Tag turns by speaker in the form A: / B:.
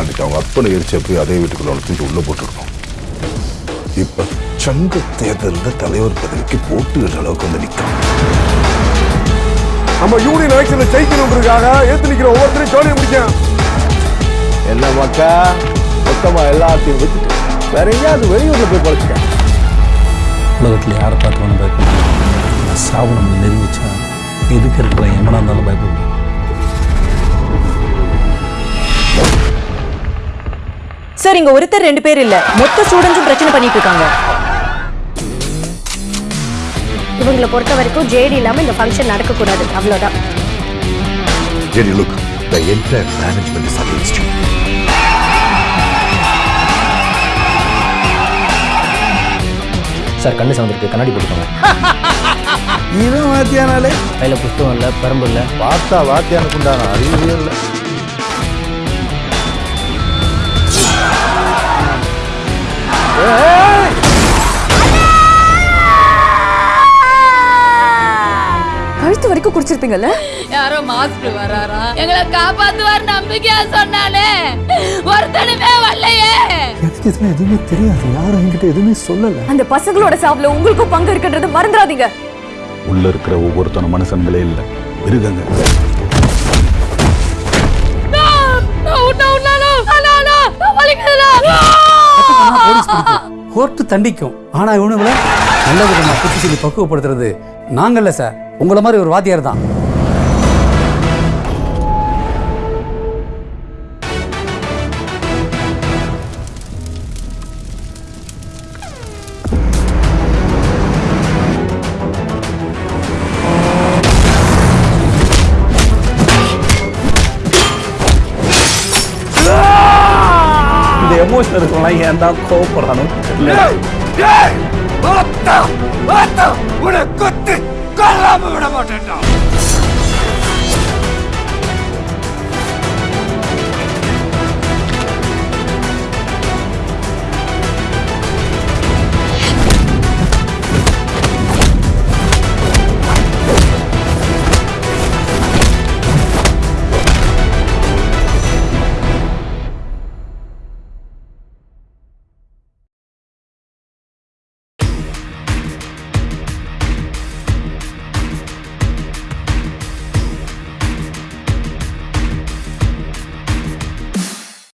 A: அன்னைக்கு அவங்க அப்பனை எரிச்ச போய் அதே வீட்டுக்குள்ள அவனை தூக்கி உள்ள போட்டுருக்கோம். இப்ப சங்க தேர்தலில் தலைவர் பதவிக்கு போட்டுகிற அளவுக்கு வந்து நிற்கிறான்
B: நம்ம யூனியன் எலெக்ஷன்ல ஜெயிக்கணுன்றதுக்காக ஏத்து நிக்கிற ஒவ்வொருத்தரையும் ஜோலியை முடிக்கும்
C: என்ன மக்கா? மொத்தமா எல்லாத்தையும் விட்டுட்டு வேற எங்கேயாவது வெளியூர்ல போய் பழச்சிட்டேன்.
D: உலகத்தில் யாரை பார்த்து வேணும் பயப்படணும் ஆனால் சாவு நம்மளை நெருங்கிச்சா எதுக்கு இருக்கிற எமனா இருந்தாலும் பயப்படணும்
E: சார் இங்க ஒருத்தர் ரெண்டு பேர் இல்ல. மொத்த ஸ்டூடெண்ட்ஸும் பிரச்சனை பண்ணிட்டு இருக்காங்க.
F: இவங்களை பொறுத்த வரைக்கும் ஜேடி இல்லாம இந்த ஃபங்க்ஷன் நடக்கக்கூடாது. அவ்வளவுதான்.
A: Jerry, look, the entire management is against you.
G: Sir கண்ணு சவந்திருக்கு கண்ணாடி போட்டுக்கோங்க.
C: இவன் வாத்தியானாலே?
G: கையில புஸ்தகம் இல்லை பரம்பு இல்லை.
C: பார்த்தா வாத்தியானுக்கு உண்டான அறிவே இல்லை.
E: வரைக்கும் குடிச்சிருப்பீங்கல்ல?
H: யாரோ மாஸ்டர் வராரா எங்களை காப்பாத்துவார் நம்பிக்கையா சொன்னாலே ஒருத்தனுமே வரலையே.
D: எனக்கு இதெல்லாம் எதுவுமே தெரியாது. யாரும் என்கிட்ட எதுவுமே சொல்லலை.
E: அந்த பசங்களோட சாவுல உங்களுக்கும் பங்கு இருக்குன்றது மறந்துடாதீங்க.
A: உள்ள இருக்கிற ஒவ்வொருத்தன மனுஷங்களே இல்ல. மிருகங்க
D: கோர்ட்டு தண்டிக்கும். ஆனா இவனுங்களை நல்ல விதமா குத்தி சொல்லி பக்குவப்படுத்துறது நாங்கள்ல சார். உங்களை மாதிரி ஒரு வாத்தியார் தான்.
C: இந்த எமோஷன் இருக்கலாம் ஏன் தான் கோவப்படுறானு
B: கொத்து. கொல்லாம விட மாட்டேன்டா.